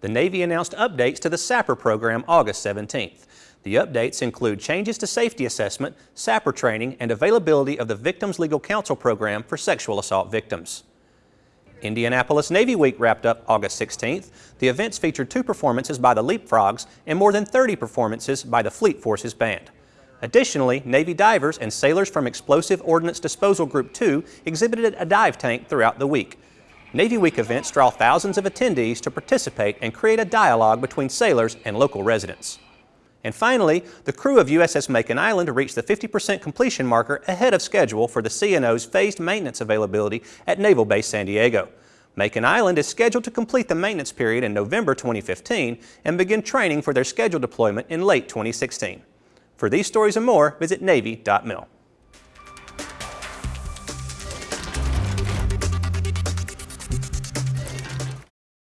The Navy announced updates to the SAPR program August 17th. The updates include changes to safety assessment, SAPR training, and availability of the Victims Legal Counsel program for sexual assault victims. Indianapolis Navy Week wrapped up August 16th. The events featured two performances by the Leapfrogs and more than 30 performances by the Fleet Forces Band. Additionally, Navy divers and sailors from Explosive Ordnance Disposal Group 2 exhibited a dive tank throughout the week. Navy Week events draw thousands of attendees to participate and create a dialogue between sailors and local residents. And finally, the crew of USS Makin Island reached the 50% completion marker ahead of schedule for the CNO's phased maintenance availability at Naval Base San Diego. Makin Island is scheduled to complete the maintenance period in November 2015 and begin training for their scheduled deployment in late 2016. For these stories and more, visit Navy.mil.